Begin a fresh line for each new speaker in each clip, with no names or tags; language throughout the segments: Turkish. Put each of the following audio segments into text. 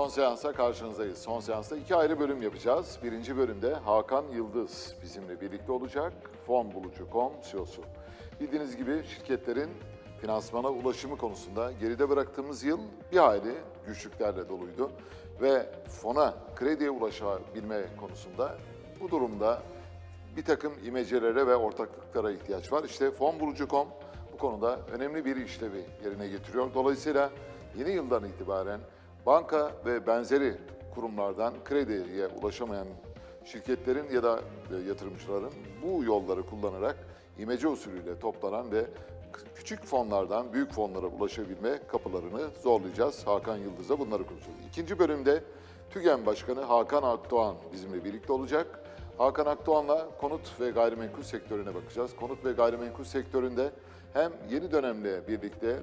Son seansa karşınızdayız. Son seansta iki ayrı bölüm yapacağız. Birinci bölümde Hakan Yıldız bizimle birlikte olacak. Fon Bulucu.com CEO'su. Bildiğiniz gibi şirketlerin finansmana ulaşımı konusunda geride bıraktığımız yıl bir hayli güçlüklerle doluydu. Ve fona, krediye ulaşabilme konusunda bu durumda bir takım imecelere ve ortaklıklara ihtiyaç var. İşte fonbulucu.com bu konuda önemli bir işlevi yerine getiriyor. Dolayısıyla yeni yıldan itibaren banka ve benzeri kurumlardan krediye ulaşamayan şirketlerin ya da e, yatırımcıların bu yolları kullanarak imece usulüyle toplanan ve küçük fonlardan büyük fonlara ulaşabilme kapılarını zorlayacağız. Hakan Yıldız'a bunları konuşacağız. İkinci bölümde TÜGEN Başkanı Hakan Akdoğan bizimle birlikte olacak. Hakan Akdoğan'la konut ve gayrimenkul sektörüne bakacağız. Konut ve gayrimenkul sektöründe hem yeni dönemle birlikte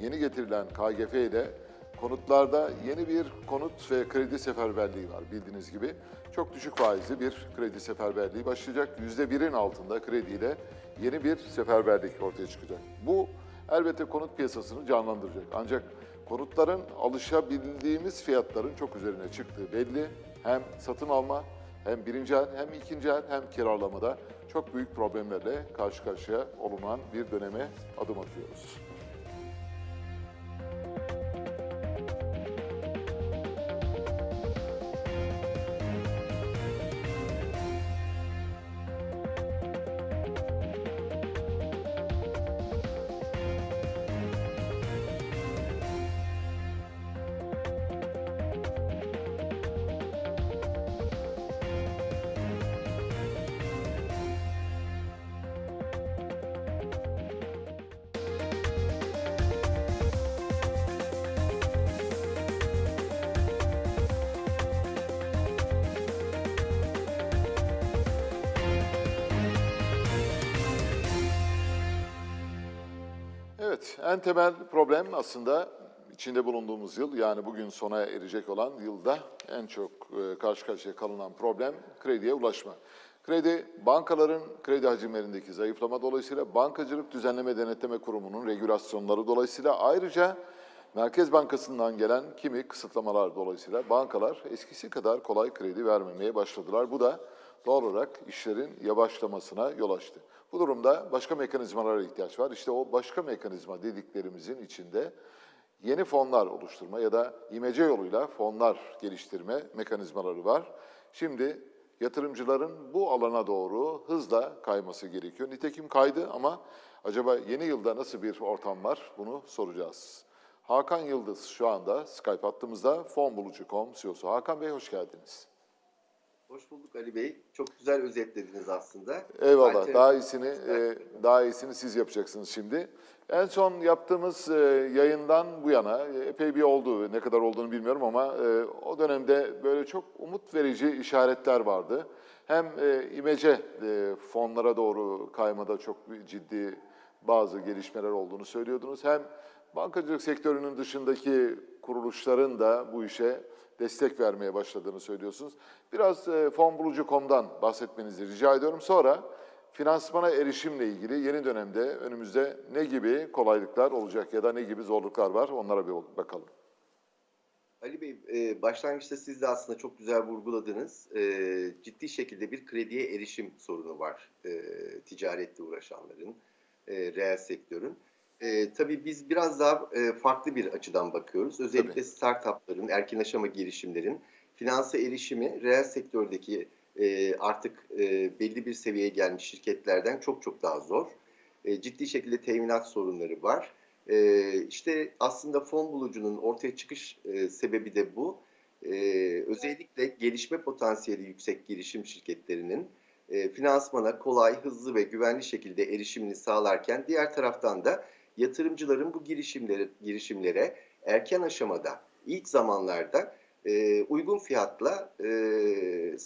yeni getirilen KGF ile konutlarda yeni bir konut ve kredi seferberliği var bildiğiniz gibi. Çok düşük faizli bir kredi seferberliği başlayacak. %1'in altında krediyle yeni bir seferberlik ortaya çıkacak. Bu elbette konut piyasasını canlandıracak. Ancak konutların alışabildiğimiz fiyatların çok üzerine çıktığı belli. Hem satın alma hem birinci el hem ikinci el hem kiralamada çok büyük problemlerle karşı karşıya olunan bir döneme adım atıyoruz. Evet, en temel problem aslında içinde bulunduğumuz yıl yani bugün sona erecek olan yılda en çok e, karşı karşıya kalınan problem krediye ulaşma. Kredi, bankaların kredi hacimlerindeki zayıflama dolayısıyla Bankacılık Düzenleme Denetleme Kurumu'nun regülasyonları dolayısıyla ayrıca Merkez Bankası'ndan gelen kimi kısıtlamalar dolayısıyla bankalar eskisi kadar kolay kredi vermemeye başladılar. Bu da doğal olarak işlerin yavaşlamasına yol açtı. Bu durumda başka mekanizmalara ihtiyaç var. İşte o başka mekanizma dediklerimizin içinde yeni fonlar oluşturma ya da imece yoluyla fonlar geliştirme mekanizmaları var. Şimdi yatırımcıların bu alana doğru hızla kayması gerekiyor. Nitekim kaydı ama acaba yeni yılda nasıl bir ortam var bunu soracağız. Hakan Yıldız şu anda Skype hattımızda fonbulucu.com CEO'su. Hakan Bey hoş geldiniz.
Hoş bulduk Ali Bey. Çok güzel özetlediniz aslında.
Eyvallah. Daha iyisini e, daha iyisini siz yapacaksınız şimdi. En son yaptığımız e, yayından bu yana e, epey bir oldu. Ne kadar olduğunu bilmiyorum ama e, o dönemde böyle çok umut verici işaretler vardı. Hem e, imece e, fonlara doğru kaymada çok ciddi bazı gelişmeler olduğunu söylüyordunuz. Hem bankacılık sektörünün dışındaki kuruluşların da bu işe destek vermeye başladığını söylüyorsunuz. Biraz e, fonbulucu.com'dan bahsetmenizi rica ediyorum. Sonra finansmana erişimle ilgili yeni dönemde önümüzde ne gibi kolaylıklar olacak ya da ne gibi zorluklar var onlara bir bakalım.
Ali Bey, e, başlangıçta siz de aslında çok güzel vurguladınız. E, ciddi şekilde bir krediye erişim sorunu var e, ticaretle uğraşanların, e, reel sektörün. E, tabii biz biraz daha e, farklı bir açıdan bakıyoruz. Özellikle
Tabii.
startupların, erken aşama girişimlerin finansa erişimi reel sektördeki e, artık e, belli bir seviyeye gelmiş şirketlerden çok çok daha zor. E, ciddi şekilde teminat sorunları var. E, işte aslında fon bulucunun ortaya çıkış e, sebebi de bu. E, özellikle gelişme potansiyeli yüksek girişim şirketlerinin e, finansmana kolay, hızlı ve güvenli şekilde erişimini sağlarken diğer taraftan da yatırımcıların bu girişimlere, girişimlere erken aşamada, ilk zamanlarda e, uygun fiyatla e, e,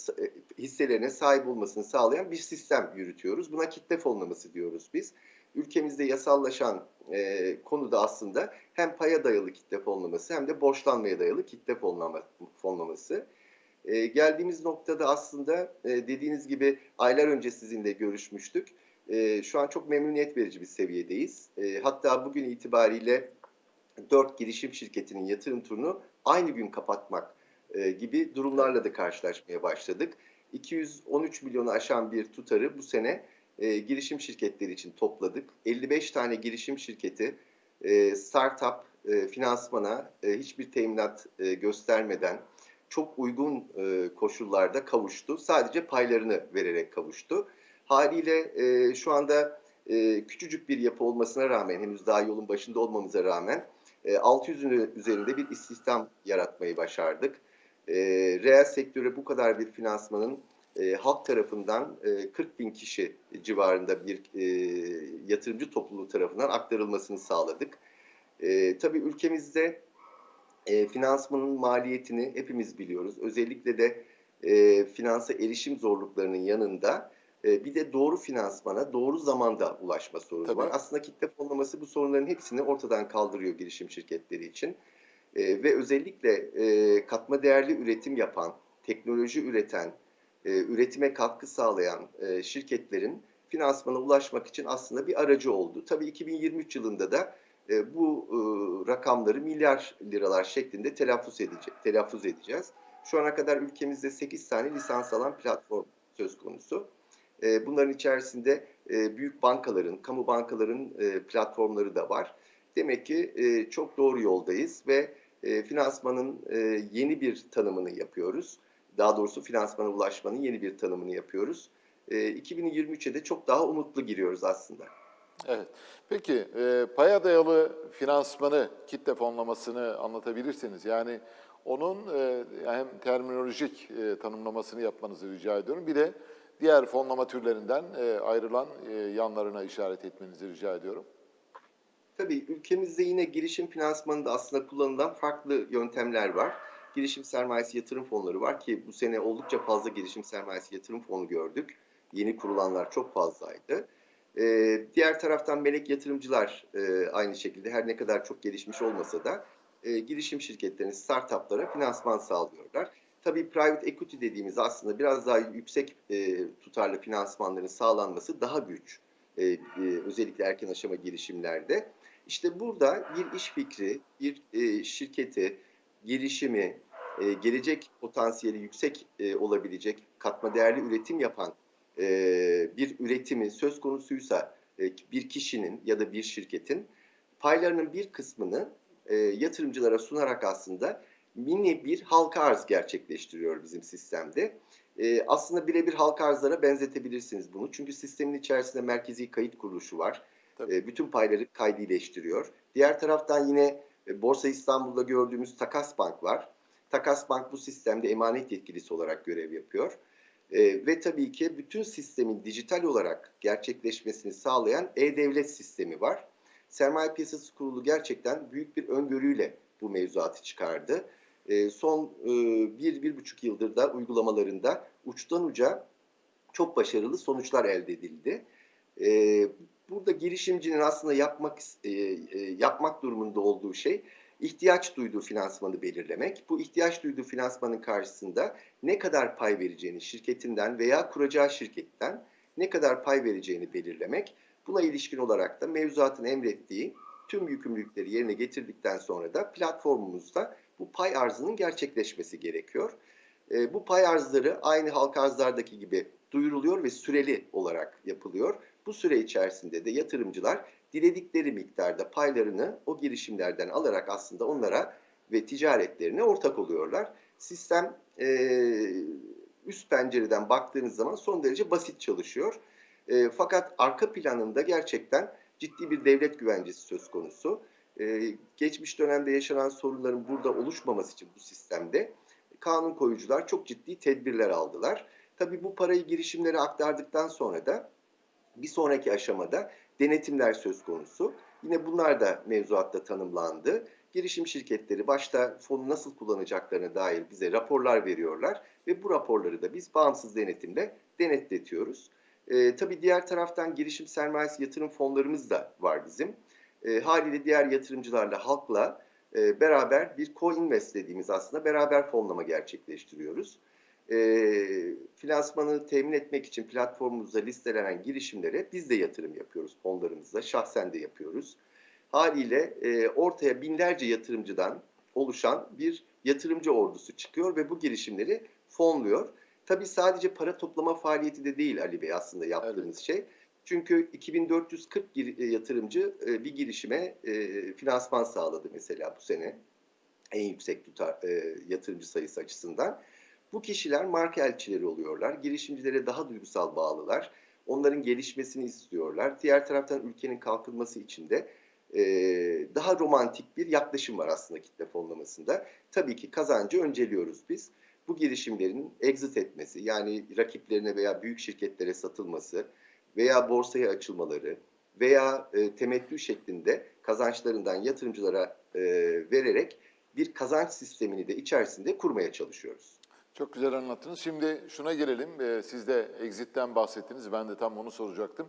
hisselerine sahip olmasını sağlayan bir sistem yürütüyoruz. Buna kitle fonlaması diyoruz biz. Ülkemizde yasallaşan e, konuda aslında hem paya dayalı kitle fonlaması hem de borçlanmaya dayalı kitle fonlama, fonlaması. E, geldiğimiz noktada aslında e, dediğiniz gibi aylar önce sizinle görüşmüştük. E, şu an çok memnuniyet verici bir seviyedeyiz. E, hatta bugün itibariyle dört girişim şirketinin yatırım turunu aynı gün kapatmak e, gibi durumlarla da karşılaşmaya başladık. 213 milyonu aşan bir tutarı bu sene e, girişim şirketleri için topladık. 55 tane girişim şirketi e, startup e, finansmana e, hiçbir teminat e, göstermeden çok uygun e, koşullarda kavuştu. Sadece paylarını vererek kavuştu. Haliyle e, şu anda e, küçücük bir yapı olmasına rağmen, henüz daha yolun başında olmamıza rağmen e, 600'ün üzerinde bir istihdam yaratmayı başardık. E, reel sektöre bu kadar bir finansmanın e, halk tarafından e, 40 bin kişi civarında bir e, yatırımcı topluluğu tarafından aktarılmasını sağladık. E, tabii ülkemizde e, finansmanın maliyetini hepimiz biliyoruz. Özellikle de e, finansa erişim zorluklarının yanında e, bir de doğru finansmana doğru zamanda ulaşma sorunu
Tabii.
var. Aslında kitle fonlaması bu sorunların hepsini ortadan kaldırıyor girişim şirketleri için. E, ve özellikle e, katma değerli üretim yapan, teknoloji üreten, e, üretime katkı sağlayan e, şirketlerin finansmana ulaşmak için aslında bir aracı oldu. Tabii 2023 yılında da e, bu e, rakamları milyar liralar şeklinde telaffuz, edece telaffuz edeceğiz. Şu ana kadar ülkemizde 8 tane lisans alan platform söz konusu. E, bunların içerisinde e, büyük bankaların, kamu bankaların e, platformları da var. Demek ki e, çok doğru yoldayız ve e, finansmanın e, yeni bir tanımını yapıyoruz. Daha doğrusu finansmana ulaşmanın yeni bir tanımını yapıyoruz. E, 2023'e de çok daha umutlu giriyoruz aslında.
Evet. Peki e, paya dayalı finansmanı, kitle fonlamasını anlatabilirsiniz. Yani onun e, hem terminolojik e, tanımlamasını yapmanızı rica ediyorum. Bir de diğer fonlama türlerinden e, ayrılan e, yanlarına işaret etmenizi rica ediyorum.
Tabii ülkemizde yine girişim finansmanında aslında kullanılan farklı yöntemler var. Girişim sermayesi yatırım fonları var ki bu sene oldukça fazla girişim sermayesi yatırım fonu gördük. Yeni kurulanlar çok fazlaydı. Ee, diğer taraftan melek yatırımcılar e, aynı şekilde her ne kadar çok gelişmiş olmasa da e, girişim şirketlerinin startuplara finansman sağlıyorlar. Tabii private equity dediğimiz aslında biraz daha yüksek e, tutarlı finansmanların sağlanması daha güç. E, e, özellikle erken aşama girişimlerde. İşte burada bir iş fikri, bir e, şirketi, gelişimi, e, gelecek potansiyeli yüksek e, olabilecek, katma değerli üretim yapan e, bir üretimi söz konusuysa e, bir kişinin ya da bir şirketin paylarının bir kısmını e, yatırımcılara sunarak aslında mini bir halka arz gerçekleştiriyor bizim sistemde. E, aslında birebir halka arzlara benzetebilirsiniz bunu. Çünkü sistemin içerisinde merkezi kayıt kuruluşu var.
Tabii.
E, bütün payları kaydileştiriyor. Diğer taraftan yine e, Borsa İstanbul'da gördüğümüz Takas Bank var. Takas Bank bu sistemde emanet yetkilisi olarak görev yapıyor. E, ve tabii ki bütün sistemin dijital olarak gerçekleşmesini sağlayan e-devlet sistemi var. Sermaye Piyasası Kurulu gerçekten büyük bir öngörüyle bu mevzuatı çıkardı. E, son e, bir, bir buçuk yıldır da uygulamalarında uçtan uca çok başarılı sonuçlar elde edildi. E, burada girişimcinin aslında yapmak e, e, yapmak durumunda olduğu şey ihtiyaç duyduğu finansmanı belirlemek. Bu ihtiyaç duyduğu finansmanın karşısında ne kadar pay vereceğini şirketinden veya kuracağı şirketten ne kadar pay vereceğini belirlemek. Buna ilişkin olarak da mevzuatın emrettiği tüm yükümlülükleri yerine getirdikten sonra da platformumuzda bu pay arzının gerçekleşmesi gerekiyor. E, bu pay arzları aynı halka arzlardaki gibi duyuruluyor ve süreli olarak yapılıyor. Bu süre içerisinde de yatırımcılar diledikleri miktarda paylarını o girişimlerden alarak aslında onlara ve ticaretlerine ortak oluyorlar. Sistem e, üst pencereden baktığınız zaman son derece basit çalışıyor. E, fakat arka planında gerçekten ciddi bir devlet güvencesi söz konusu. E, geçmiş dönemde yaşanan sorunların burada oluşmaması için bu sistemde kanun koyucular çok ciddi tedbirler aldılar. Tabii bu parayı girişimlere aktardıktan sonra da bir sonraki aşamada denetimler söz konusu. Yine bunlar da mevzuatta tanımlandı. Girişim şirketleri başta fonu nasıl kullanacaklarına dair bize raporlar veriyorlar ve bu raporları da biz bağımsız denetimle denetletiyoruz. E, tabii diğer taraftan girişim sermayesi yatırım fonlarımız da var bizim. E, haliyle diğer yatırımcılarla, halkla e, beraber bir co-invest dediğimiz aslında beraber fonlama gerçekleştiriyoruz. E, finansmanı temin etmek için platformumuzda listelenen girişimlere biz de yatırım yapıyoruz fonlarımızda, şahsen de yapıyoruz. Haliyle e, ortaya binlerce yatırımcıdan oluşan bir yatırımcı ordusu çıkıyor ve bu girişimleri fonluyor. Tabii sadece para toplama faaliyeti de değil Ali Bey aslında yaptığımız şey. Çünkü 2440 gir- e, yatırımcı e, bir girişime e, finansman sağladı mesela bu sene. En yüksek tutar, yatırımcı sayısı açısından. Bu kişiler marka elçileri oluyorlar. Girişimcilere daha duygusal bağlılar. Onların gelişmesini istiyorlar. Diğer taraftan ülkenin kalkınması için de daha romantik bir yaklaşım var aslında kitle fonlamasında. Tabii ki kazancı önceliyoruz biz. Bu girişimlerin exit etmesi yani rakiplerine veya büyük şirketlere satılması veya borsaya açılmaları veya e, temettü şeklinde kazançlarından yatırımcılara e, vererek bir kazanç sistemini de içerisinde kurmaya çalışıyoruz.
Çok güzel anlattınız. Şimdi şuna gelelim. Ee, siz de Exit'ten bahsettiniz. Ben de tam onu soracaktım.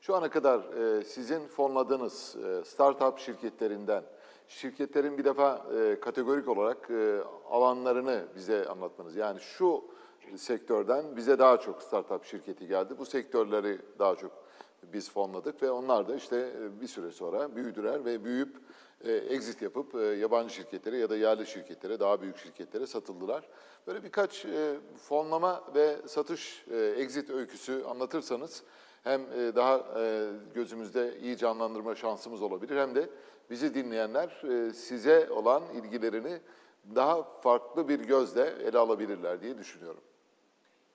Şu ana kadar e, sizin fonladığınız e, startup şirketlerinden, şirketlerin bir defa e, kategorik olarak e, alanlarını bize anlatmanız. Yani şu sektörden bize daha çok startup şirketi geldi. Bu sektörleri daha çok biz fonladık ve onlar da işte e, bir süre sonra büyüdüler ve büyüyüp e, exit yapıp e, yabancı şirketlere ya da yerli şirketlere, daha büyük şirketlere satıldılar. Böyle birkaç fonlama ve satış exit öyküsü anlatırsanız hem daha gözümüzde iyi canlandırma şansımız olabilir hem de bizi dinleyenler size olan ilgilerini daha farklı bir gözle ele alabilirler diye düşünüyorum.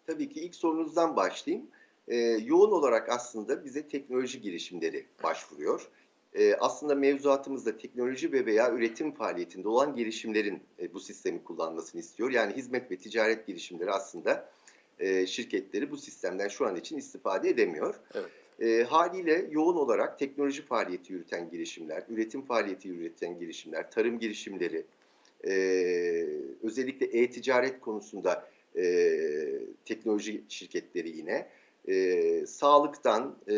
Tabii ki ilk sorunuzdan başlayayım. Ee, yoğun olarak aslında bize teknoloji girişimleri başvuruyor. Ee, aslında mevzuatımızda teknoloji ve veya üretim faaliyetinde olan girişimlerin e, bu sistemi kullanmasını istiyor. Yani hizmet ve ticaret girişimleri aslında e, şirketleri bu sistemden şu an için istifade edemiyor.
Evet.
E, haliyle yoğun olarak teknoloji faaliyeti yürüten girişimler, üretim faaliyeti yürüten girişimler, tarım girişimleri, e, özellikle e-ticaret konusunda e, teknoloji şirketleri yine, e, sağlıktan e,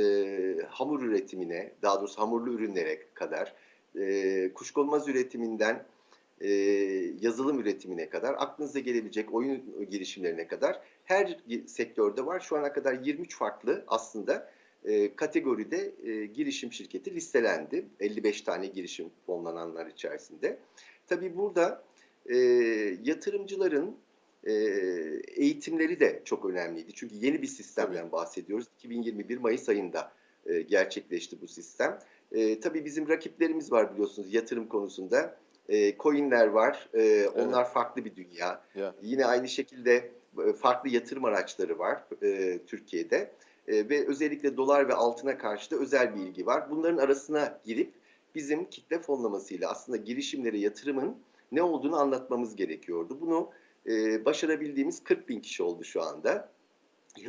hamur üretimine, daha doğrusu hamurlu ürünlere kadar, e, kuşkonmaz üretiminden e, yazılım üretimine kadar, aklınıza gelebilecek oyun girişimlerine kadar her sektörde var. Şu ana kadar 23 farklı aslında e, kategoride e, girişim şirketi listelendi. 55 tane girişim fonlananlar içerisinde. Tabii burada e, yatırımcıların e, eğitimleri de çok önemliydi. Çünkü yeni bir sistemden bahsediyoruz. 2021 Mayıs ayında e, gerçekleşti bu sistem. E, tabii bizim rakiplerimiz var biliyorsunuz yatırım konusunda. E, coinler var. E, onlar
Evet.
farklı bir dünya.
Ya.
Yine aynı şekilde e, farklı yatırım araçları var e, Türkiye'de. E, ve özellikle dolar ve altına karşı da özel bir ilgi var. Bunların arasına girip bizim kitle fonlamasıyla aslında girişimlere yatırımın ne olduğunu anlatmamız gerekiyordu. Bunu e, başarabildiğimiz 40 bin kişi oldu şu anda.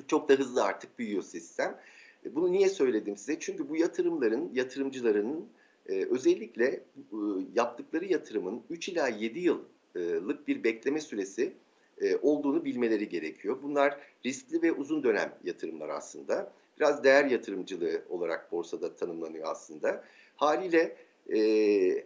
Çok da hızlı artık büyüyor sistem. E, Bunu niye söyledim size? Çünkü bu yatırımların, yatırımcıların e, özellikle e, yaptıkları yatırımın 3 ila 7 yıllık bir bekleme süresi olduğunu bilmeleri gerekiyor. Bunlar riskli ve uzun dönem yatırımlar aslında. Biraz değer yatırımcılığı olarak borsada tanımlanıyor aslında. Haliyle e,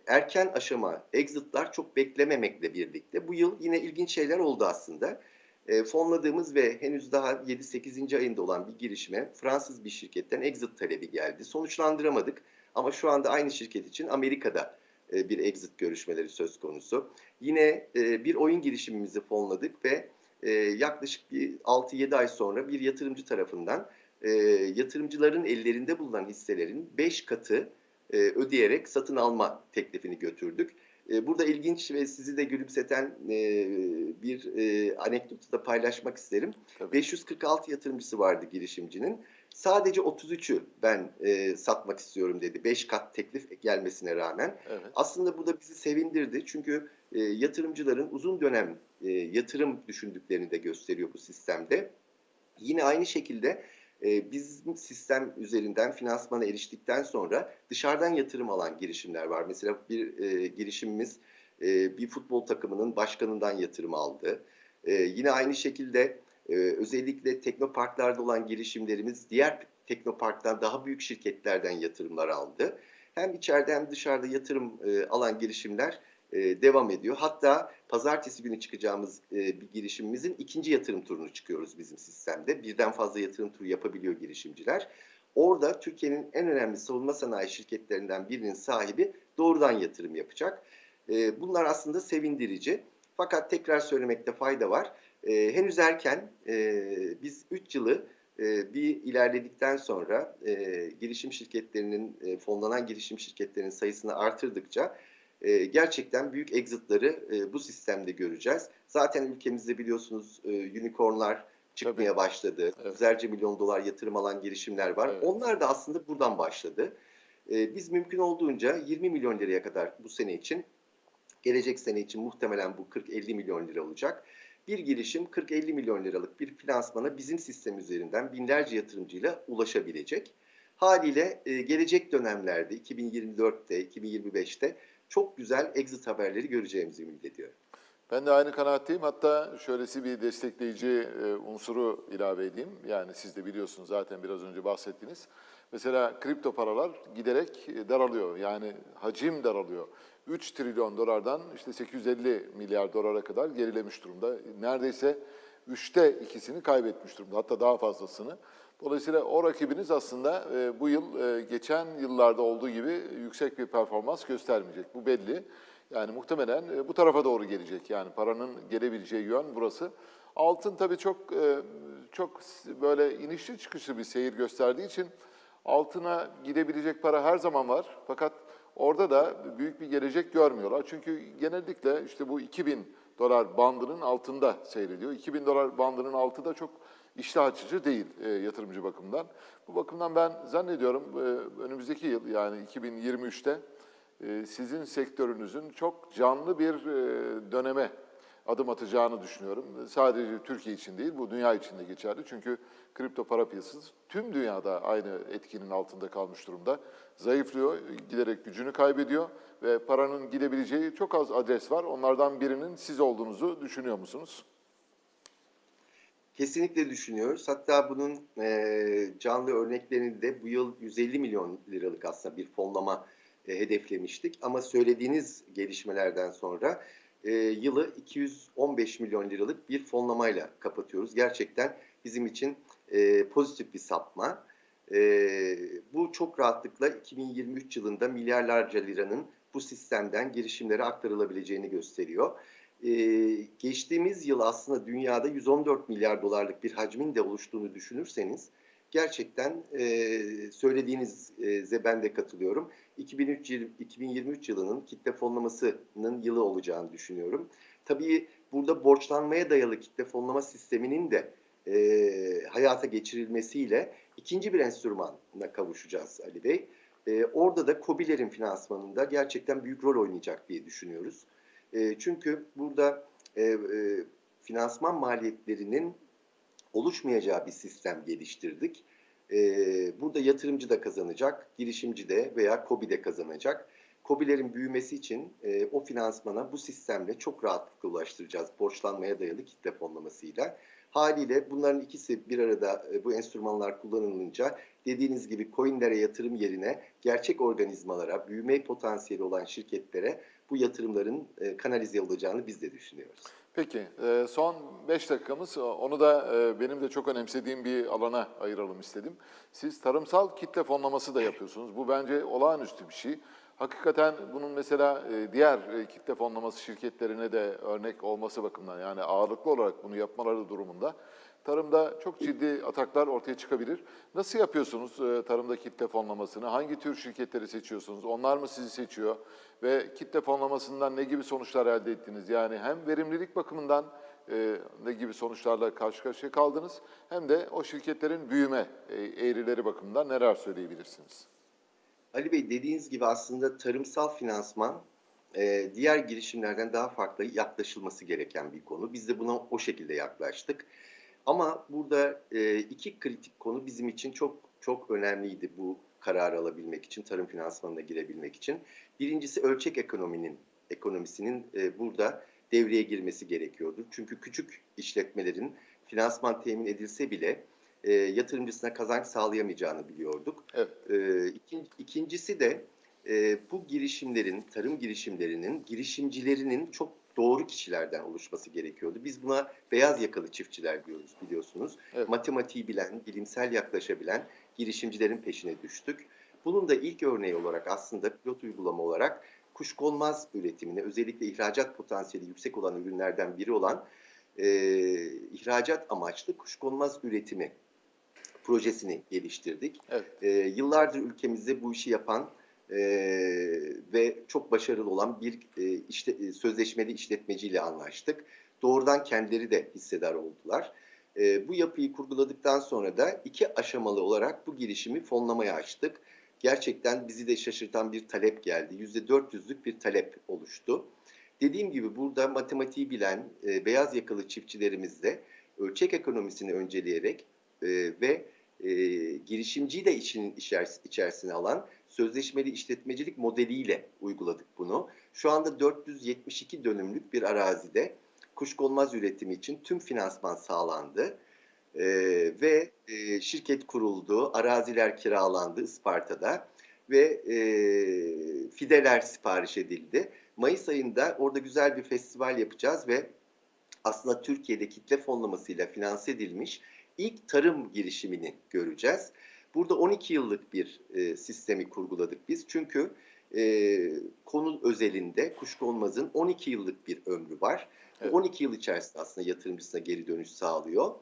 erken aşama exit'lar çok beklememekle birlikte bu yıl yine ilginç şeyler oldu aslında. E, fonladığımız ve henüz daha 7-8. ayında olan bir girişime Fransız bir şirketten exit talebi geldi. Sonuçlandıramadık ama şu anda aynı şirket için Amerika'da e, bir exit görüşmeleri söz konusu. Yine e, bir oyun girişimimizi fonladık ve e, yaklaşık bir 6-7 ay sonra bir yatırımcı tarafından e, yatırımcıların ellerinde bulunan hisselerin 5 katı e, ödeyerek satın alma teklifini götürdük. E, burada ilginç ve sizi de gülümseten e, bir e, anekdotu da paylaşmak isterim.
Tabii.
546 yatırımcısı vardı girişimcinin. Sadece 33'ü ben e, satmak istiyorum dedi. 5 kat teklif gelmesine rağmen.
Evet.
Aslında bu da bizi sevindirdi. Çünkü e, yatırımcıların uzun dönem e, yatırım düşündüklerini de gösteriyor bu sistemde. Yine aynı şekilde e, bizim sistem üzerinden finansmana eriştikten sonra dışarıdan yatırım alan girişimler var. Mesela bir e, girişimimiz e, bir futbol takımının başkanından yatırım aldı. E, yine aynı şekilde e, özellikle teknoparklarda olan girişimlerimiz diğer teknoparktan daha büyük şirketlerden yatırımlar aldı. Hem içeride hem dışarıda yatırım e, alan girişimler e, devam ediyor. Hatta pazartesi günü çıkacağımız e, bir girişimimizin ikinci yatırım turunu çıkıyoruz bizim sistemde. Birden fazla yatırım turu yapabiliyor girişimciler. Orada Türkiye'nin en önemli savunma sanayi şirketlerinden birinin sahibi doğrudan yatırım yapacak. E, bunlar aslında sevindirici. Fakat tekrar söylemekte fayda var. Henüz erken biz 3 yılı bir ilerledikten sonra girişim şirketlerinin, e, fonlanan girişim şirketlerinin sayısını artırdıkça e, gerçekten büyük exit'ları e, bu sistemde göreceğiz. Zaten ülkemizde biliyorsunuz e, unicornlar çıkmaya başladı.
Evet.
Yüzlerce milyon dolar yatırım alan girişimler var.
Evet.
Onlar da aslında buradan başladı. E, biz mümkün olduğunca 20 milyon liraya kadar bu sene için, gelecek sene için muhtemelen bu 40-50 milyon lira olacak. Bir girişim 40-50 milyon liralık bir finansmana bizim sistem üzerinden binlerce yatırımcıyla ulaşabilecek. Haliyle e, gelecek dönemlerde 2024'te, 2025'te çok güzel exit haberleri göreceğimizi ümit ediyorum.
Ben de aynı kanaatteyim. Hatta şöylesi bir destekleyici e, unsuru ilave edeyim. Yani siz de biliyorsunuz zaten biraz önce bahsettiniz. Mesela kripto paralar giderek e, daralıyor. Yani hacim daralıyor. 3 trilyon dolardan işte 850 milyar dolara kadar gerilemiş durumda. Neredeyse üçte ikisini kaybetmiş durumda. Hatta daha fazlasını. Dolayısıyla o rakibiniz aslında e, bu yıl e, geçen yıllarda olduğu gibi yüksek bir performans göstermeyecek. Bu belli. Yani muhtemelen e, bu tarafa doğru gelecek. Yani paranın gelebileceği yön burası. Altın tabii çok e, çok böyle inişli çıkışlı bir seyir gösterdiği için altına gidebilecek para her zaman var. Fakat orada da büyük bir gelecek görmüyorlar. Çünkü genellikle işte bu 2000 dolar bandının altında seyrediyor. 2000 dolar bandının altı da çok iştah açıcı değil e, yatırımcı bakımından. Bu bakımdan ben zannediyorum e, önümüzdeki yıl yani 2023'te e, sizin sektörünüzün çok canlı bir e, döneme adım atacağını düşünüyorum. Sadece Türkiye için değil, bu dünya için de geçerli. Çünkü kripto para piyasası tüm dünyada aynı etkinin altında kalmış durumda. Zayıflıyor, giderek gücünü kaybediyor ve paranın gidebileceği çok az adres var. Onlardan birinin siz olduğunuzu düşünüyor musunuz?
Kesinlikle düşünüyoruz. Hatta bunun e, canlı örneklerini de bu yıl 150 milyon liralık aslında bir fonlama e, hedeflemiştik. Ama söylediğiniz gelişmelerden sonra e, yılı 215 milyon liralık bir fonlamayla kapatıyoruz. Gerçekten bizim için e, pozitif bir sapma. E, bu çok rahatlıkla 2023 yılında milyarlarca liranın bu sistemden girişimlere aktarılabileceğini gösteriyor. Ee, geçtiğimiz yıl aslında dünyada 114 milyar dolarlık bir hacmin de oluştuğunu düşünürseniz gerçekten e, söylediğinize ben de katılıyorum. 2003, yıl- 2023 yılının kitle fonlamasının yılı olacağını düşünüyorum. Tabii burada borçlanmaya dayalı kitle fonlama sisteminin de e, hayata geçirilmesiyle ikinci bir enstrümana kavuşacağız Ali Bey. E, orada da COBİ'lerin finansmanında gerçekten büyük rol oynayacak diye düşünüyoruz. E, çünkü burada e, e, finansman maliyetlerinin oluşmayacağı bir sistem geliştirdik. E, burada yatırımcı da kazanacak, girişimci de veya KOBİ de kazanacak. KOBİ'lerin büyümesi için e, o finansmana bu sistemle çok rahatlıkla ulaştıracağız borçlanmaya dayalı kitle fonlamasıyla. Haliyle bunların ikisi bir arada e, bu enstrümanlar kullanılınca dediğiniz gibi coinlere yatırım yerine gerçek organizmalara, büyüme potansiyeli olan şirketlere bu yatırımların e, kanalize olacağını biz de düşünüyoruz.
Peki, e, son 5 dakikamız. Onu da e, benim de çok önemsediğim bir alana ayıralım istedim. Siz tarımsal kitle fonlaması da yapıyorsunuz. Bu bence olağanüstü bir şey. Hakikaten bunun mesela e, diğer e, kitle fonlaması şirketlerine de örnek olması bakımından yani ağırlıklı olarak bunu yapmaları durumunda tarımda çok ciddi ataklar ortaya çıkabilir. Nasıl yapıyorsunuz e, tarımda kitle fonlamasını? Hangi tür şirketleri seçiyorsunuz? Onlar mı sizi seçiyor? Ve kitle fonlamasından ne gibi sonuçlar elde ettiniz? Yani hem verimlilik bakımından e, ne gibi sonuçlarla karşı karşıya kaldınız hem de o şirketlerin büyüme e, eğrileri bakımından neler söyleyebilirsiniz?
Ali Bey dediğiniz gibi aslında tarımsal finansman diğer girişimlerden daha farklı yaklaşılması gereken bir konu. Biz de buna o şekilde yaklaştık. Ama burada e, iki kritik konu bizim için çok çok önemliydi bu kararı alabilmek için, tarım finansmanına girebilmek için. Birincisi ölçek ekonominin ekonomisinin e, burada devreye girmesi gerekiyordu. Çünkü küçük işletmelerin finansman temin edilse bile e, yatırımcısına kazanç sağlayamayacağını biliyorduk.
Evet.
E, ikin- ikincisi de e, bu girişimlerin, tarım girişimlerinin, girişimcilerinin çok doğru kişilerden oluşması gerekiyordu. Biz buna beyaz yakalı çiftçiler diyoruz biliyorsunuz.
Evet.
Matematiği bilen, bilimsel yaklaşabilen, girişimcilerin peşine düştük. Bunun da ilk örneği olarak aslında pilot uygulama olarak kuşkonmaz üretimini özellikle ihracat potansiyeli yüksek olan ürünlerden biri olan e, ihracat amaçlı kuşkonmaz üretimi projesini geliştirdik.
Evet.
E, yıllardır ülkemizde bu işi yapan e, ve çok başarılı olan bir e, işte, e, sözleşmeli işletmeciyle anlaştık. Doğrudan kendileri de hissedar oldular. E, bu yapıyı kurguladıktan sonra da iki aşamalı olarak bu girişimi fonlamaya açtık. Gerçekten bizi de şaşırtan bir talep geldi. %400'lük bir talep oluştu. Dediğim gibi burada matematiği bilen e, beyaz yakalı çiftçilerimiz de ölçek ekonomisini önceleyerek e, ve e, girişimciyi de işinin içeris- içerisine alan sözleşmeli işletmecilik modeliyle uyguladık bunu. Şu anda 472 dönümlük bir arazide kuşkonmaz üretimi için tüm finansman sağlandı. E, ve e, şirket kuruldu, araziler kiralandı Isparta'da ve e, fideler sipariş edildi. Mayıs ayında orada güzel bir festival yapacağız ve aslında Türkiye'de kitle fonlamasıyla finanse edilmiş ilk tarım girişimini göreceğiz. Burada 12 yıllık bir e, sistemi kurguladık biz. Çünkü e, konu özelinde Kuşkonmaz'ın 12 yıllık bir ömrü var. Bu
Evet.
12 yıl içerisinde aslında yatırımcısına geri dönüş sağlıyor.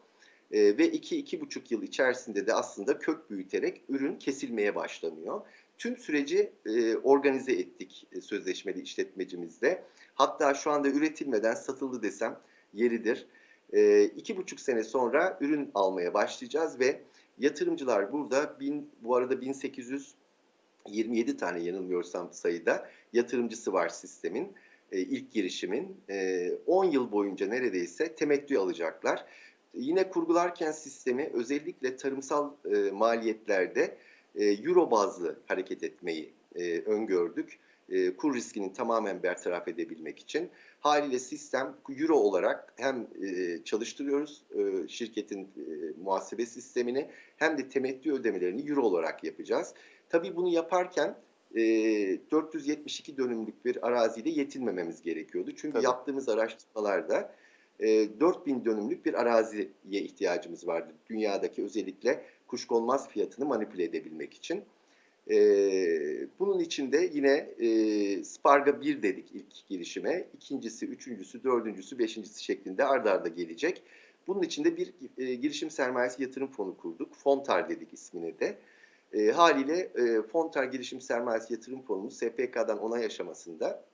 E, ve 2-2,5 yıl içerisinde de aslında kök büyüterek ürün kesilmeye başlanıyor. Tüm süreci e, organize ettik e, sözleşmeli işletmecimizde. Hatta şu anda üretilmeden satıldı desem yeridir. E, iki buçuk sene sonra ürün almaya başlayacağız ve yatırımcılar burada bin, bu arada 1827 tane yanılmıyorsam sayıda yatırımcısı var sistemin. E, ilk girişimin e, 10 yıl boyunca neredeyse temettü alacaklar. Yine kurgularken sistemi özellikle tarımsal e, maliyetlerde e, euro bazlı hareket etmeyi e, öngördük. E, kur riskini tamamen bertaraf edebilmek için. Haliyle sistem euro olarak hem e, çalıştırıyoruz e, şirketin e, muhasebe sistemini hem de temettü ödemelerini euro olarak yapacağız. Tabii bunu yaparken e, 472 dönümlük bir araziyle yetinmememiz gerekiyordu. Çünkü
Tabii.
yaptığımız araştırmalarda e, 4000 dönümlük bir araziye ihtiyacımız vardı. Dünyadaki özellikle kuşkonmaz fiyatını manipüle edebilmek için. Ee, bunun için de yine e, Sparga 1 dedik ilk girişime. İkincisi, üçüncüsü, dördüncüsü, beşincisi şeklinde ardarda arda gelecek. Bunun için de bir e, girişim sermayesi yatırım fonu kurduk. Fontar dedik ismini de. E, haliyle e, Fontar Girişim Sermayesi Yatırım Fonu'nun SPK'dan onay aşamasında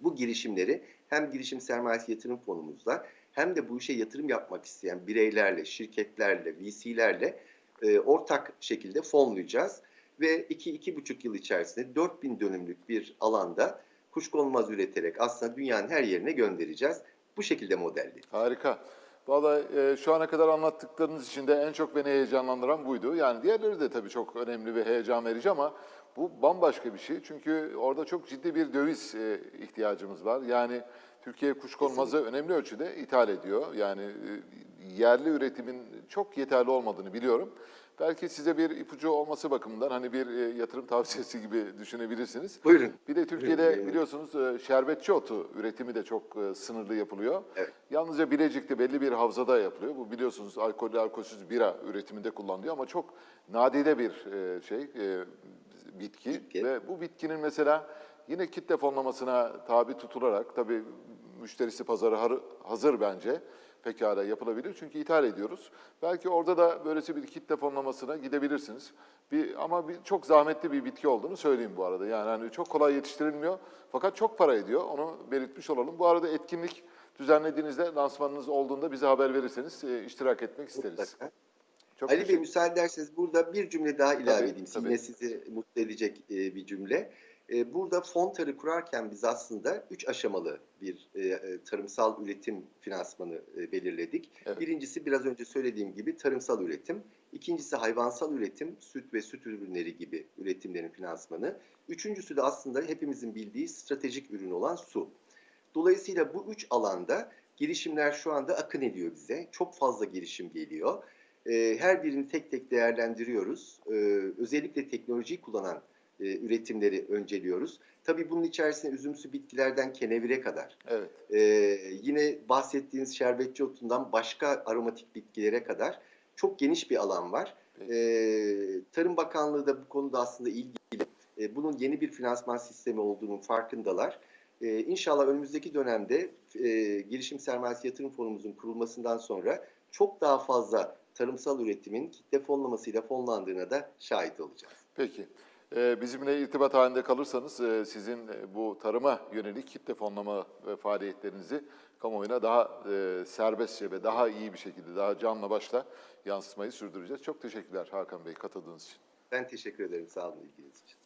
bu girişimleri hem girişim sermayesi yatırım fonumuzla hem de bu işe yatırım yapmak isteyen bireylerle, şirketlerle, VC'lerle e, ortak şekilde fonlayacağız. Ve 2-2,5 yıl içerisinde 4000 dönümlük bir alanda kuşkonmaz üreterek aslında dünyanın her yerine göndereceğiz. Bu şekilde modelli.
Harika. Vallahi e, şu ana kadar anlattıklarınız içinde en çok beni heyecanlandıran buydu. Yani diğerleri de tabii çok önemli ve heyecan verici ama bu bambaşka bir şey. Çünkü orada çok ciddi bir döviz e, ihtiyacımız var. Yani Türkiye kuşkonmazı önemli ölçüde ithal ediyor. Yani e, yerli üretimin çok yeterli olmadığını biliyorum. Belki size bir ipucu olması bakımından hani bir e, yatırım tavsiyesi gibi düşünebilirsiniz.
Buyurun.
Bir de Türkiye'de biliyorsunuz e, şerbetçi otu üretimi de çok e, sınırlı yapılıyor.
Evet.
Yalnızca Bilecik'te belli bir havzada yapılıyor. Bu biliyorsunuz alkollü alkolsüz bira üretiminde kullanılıyor ama çok nadide bir e, şey e, bitki.
Bitki.
ve bu bitkinin mesela yine kitle fonlamasına tabi tutularak tabii müşterisi pazarı hazır bence pekala yapılabilir çünkü ithal ediyoruz. Belki orada da böylesi bir kitle fonlamasına gidebilirsiniz. Bir, ama bir, çok zahmetli bir bitki olduğunu söyleyeyim bu arada. Yani hani çok kolay yetiştirilmiyor fakat çok para ediyor. Onu belirtmiş olalım. Bu arada etkinlik düzenlediğinizde lansmanınız olduğunda bize haber verirseniz e, iştirak etmek isteriz.
Mutlaka.
Çok
Ali Bey müsaade ederseniz burada bir cümle daha ilave
Tabii,
edeyim.
tabii.
Yine sizi mutlu edecek e, bir cümle. E, Burada Fontar'ı kurarken biz aslında üç aşamalı bir e, e, tarımsal üretim finansmanı e, belirledik.
Evet.
Birincisi biraz önce söylediğim gibi tarımsal üretim. İkincisi hayvansal üretim, süt ve süt ürünleri gibi üretimlerin finansmanı. Üçüncüsü de aslında hepimizin bildiği stratejik ürün olan su. Dolayısıyla bu üç alanda girişimler şu anda akın ediyor bize. Çok fazla girişim geliyor. Ee, Her birini tek tek değerlendiriyoruz. Ee, Özellikle teknolojiyi kullanan e, üretimleri önceliyoruz. Tabii bunun içerisinde üzümsü bitkilerden kenevire kadar,
Evet.
ee, yine bahsettiğiniz şerbetçi otundan başka aromatik bitkilere kadar çok geniş bir alan var. Ee, Tarım Bakanlığı da bu konuda aslında ilgili. Ee, bunun yeni bir finansman sistemi olduğunun farkındalar. Ee, inşallah önümüzdeki dönemde e, girişim sermayesi yatırım fonumuzun kurulmasından sonra çok daha fazla tarımsal üretimin kitle fonlamasıyla fonlandığına da şahit olacağız.
Peki. Ee, bizimle irtibat halinde kalırsanız e, sizin e, bu tarıma yönelik kitle fonlama ve faaliyetlerinizi kamuoyuna daha e, serbestçe ve daha iyi bir şekilde, daha canla başla yansıtmayı sürdüreceğiz. Çok teşekkürler Hakan Bey katıldığınız için.
Ben teşekkür ederim. Sağ olun ilginiz için.